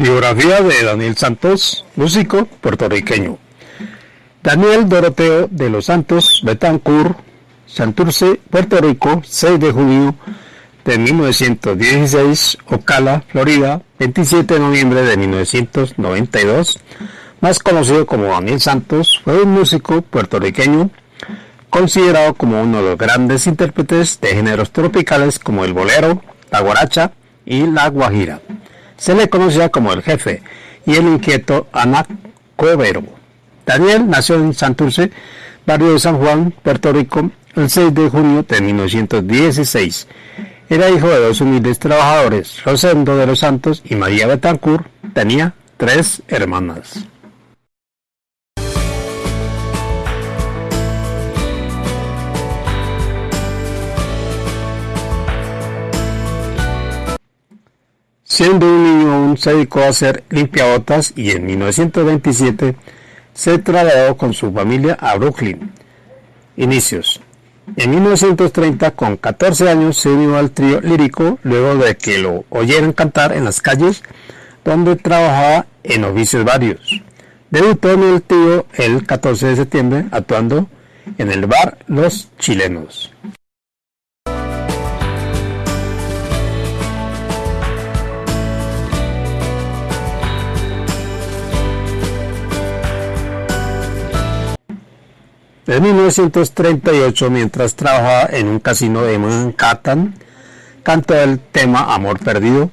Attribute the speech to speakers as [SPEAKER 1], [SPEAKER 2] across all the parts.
[SPEAKER 1] Biografía de Daniel Santos, músico puertorriqueño. Daniel Doroteo de los Santos Betancourt, Santurce, Puerto Rico, 6 de junio de 1916, Ocala, Florida, 27 de noviembre de 1992, más conocido como Daniel Santos, fue un músico puertorriqueño considerado como uno de los grandes intérpretes de géneros tropicales como el bolero, la guaracha y la guajira. Se le conocía como el jefe y el inquieto Anacobero. Daniel nació en Santurce, barrio de San Juan, Puerto Rico, el 6 de junio de 1916. Era hijo de dos humildes trabajadores, Rosendo de los Santos y María Betancourt. Tenía tres hermanas. Siendo un niño aún se dedicó a hacer limpiabotas y en 1927 se trasladó con su familia a Brooklyn. Inicios. En 1930, con 14 años, se unió al trío lírico luego de que lo oyeran cantar en las calles donde trabajaba en oficios varios. Debutó en el trío el 14 de septiembre actuando en el bar Los Chilenos. En 1938, mientras trabajaba en un casino de Manhattan, cantó el tema Amor Perdido,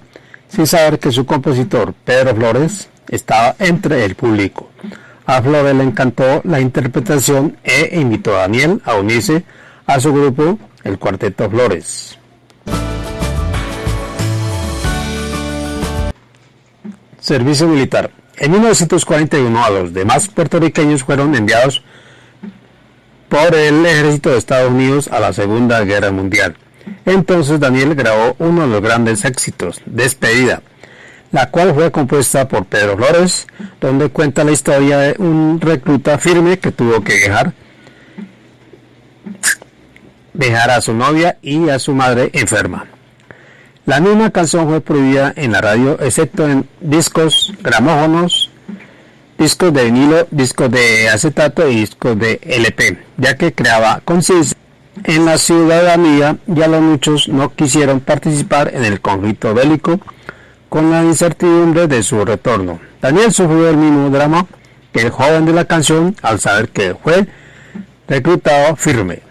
[SPEAKER 1] sin saber que su compositor, Pedro Flores, estaba entre el público. A Flores le encantó la interpretación e invitó a Daniel a unirse a su grupo, el Cuarteto Flores. Servicio militar. En 1941 a los demás puertorriqueños fueron enviados por el ejército de Estados Unidos a la Segunda Guerra Mundial. Entonces Daniel grabó uno de los grandes éxitos, Despedida, la cual fue compuesta por Pedro Flores, donde cuenta la historia de un recluta firme que tuvo que dejar, dejar a su novia y a su madre enferma. La misma canción fue prohibida en la radio, excepto en discos, gramófonos, discos de vinilo, discos de acetato y discos de LP, ya que creaba conciencia en la ciudadanía ya los muchos no quisieron participar en el conflicto bélico con la incertidumbre de su retorno. Daniel sufrió el mismo drama que el joven de la canción al saber que fue reclutado firme.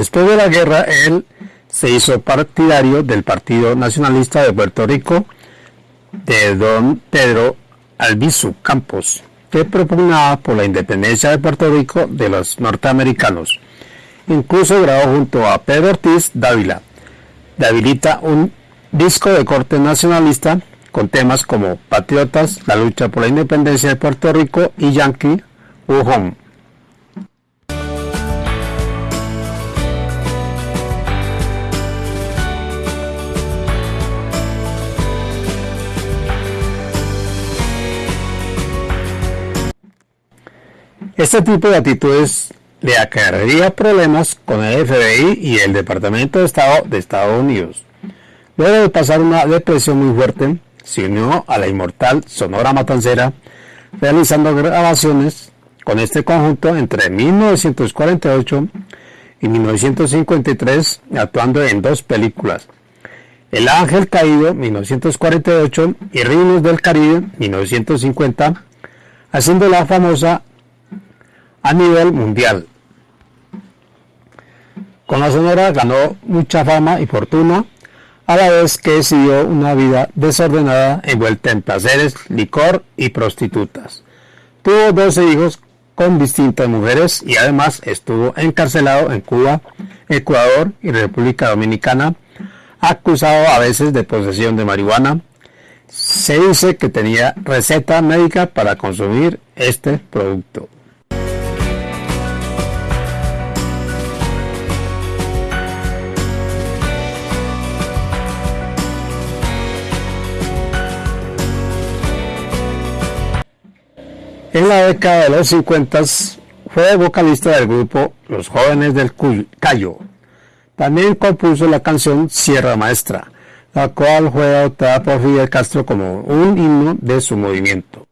[SPEAKER 1] Después de la guerra, él se hizo partidario del Partido Nacionalista de Puerto Rico de don Pedro Albizu Campos, que propugnaba por la independencia de Puerto Rico de los norteamericanos. Incluso grabó junto a Pedro Ortiz Dávila. Davilita un disco de corte nacionalista con temas como Patriotas, la lucha por la independencia de Puerto Rico y Yankee, Home. Este tipo de actitudes le acarrearía problemas con el FBI y el Departamento de Estado de Estados Unidos. Luego de pasar una depresión muy fuerte, se unió a la inmortal Sonora Matancera, realizando grabaciones con este conjunto entre 1948 y 1953, actuando en dos películas. El Ángel Caído, 1948, y Reinos del Caribe, 1950, haciendo la famosa a nivel mundial. Con la Sonora ganó mucha fama y fortuna, a la vez que siguió una vida desordenada envuelta en placeres, licor y prostitutas. Tuvo 12 hijos con distintas mujeres y además estuvo encarcelado en Cuba, Ecuador y República Dominicana, acusado a veces de posesión de marihuana. Se dice que tenía receta médica para consumir este producto. En la década de los 50 fue vocalista del grupo Los Jóvenes del Cayo. También compuso la canción Sierra Maestra, la cual fue adoptada por Fidel Castro como un himno de su movimiento.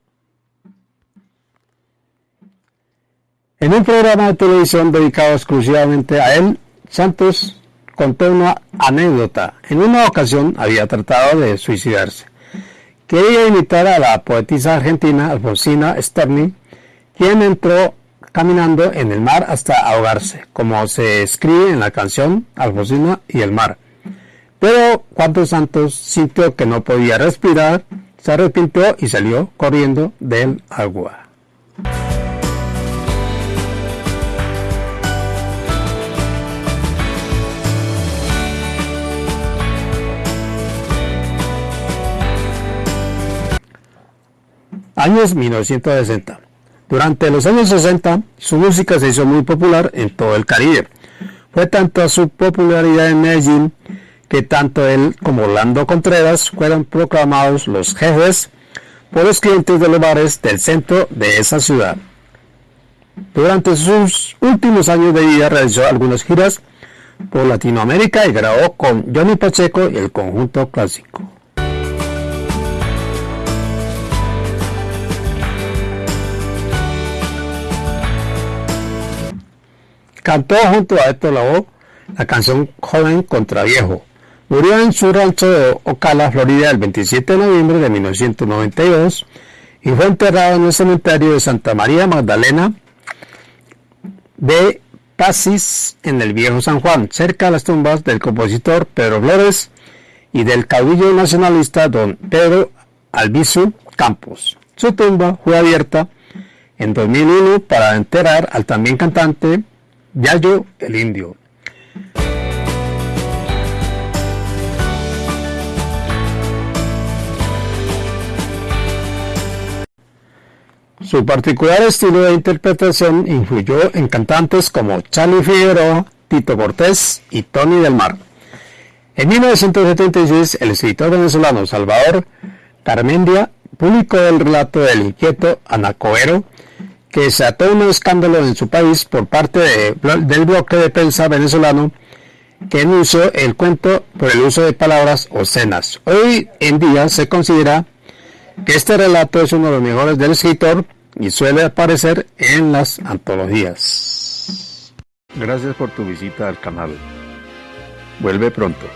[SPEAKER 1] En un programa de televisión dedicado exclusivamente a él, Santos contó una anécdota. En una ocasión había tratado de suicidarse. Quería imitar a la poetisa argentina Alfonsina Storni, quien entró caminando en el mar hasta ahogarse, como se escribe en la canción Alfonsina y el mar. Pero cuando Santos sintió que no podía respirar, se arrepintió y salió corriendo del agua. Años 1960. Durante los años 60, su música se hizo muy popular en todo el Caribe. Fue tanto su popularidad en Medellín que tanto él como Orlando Contreras fueron proclamados los jefes por los clientes de los bares del centro de esa ciudad. Durante sus últimos años de vida realizó algunas giras por Latinoamérica y grabó con Johnny Pacheco y el conjunto clásico. Cantó junto a Héctor Lavoe la canción Joven contra Viejo. Murió en su rancho de Ocala, Florida, el 27 de noviembre de 1992 y fue enterrado en el cementerio de Santa María Magdalena de Pasis en el Viejo San Juan, cerca de las tumbas del compositor Pedro Flores y del caudillo nacionalista don Pedro Albizu Campos. Su tumba fue abierta en 2001 para enterrar al también cantante Yayo el Indio. Su particular estilo de interpretación influyó en cantantes como Charlie Figueroa, Tito Cortés y Tony del Mar. En 1976, el escritor venezolano Salvador Carmendia publicó el relato del inquieto Anacoero que se ató un escándalo en su país por parte del bloque de prensa venezolano que denunció el cuento por el uso de palabras obscenas. Hoy en día se considera que este relato es uno de los mejores del escritor y suele aparecer en las antologías. Gracias por tu visita al canal. Vuelve pronto.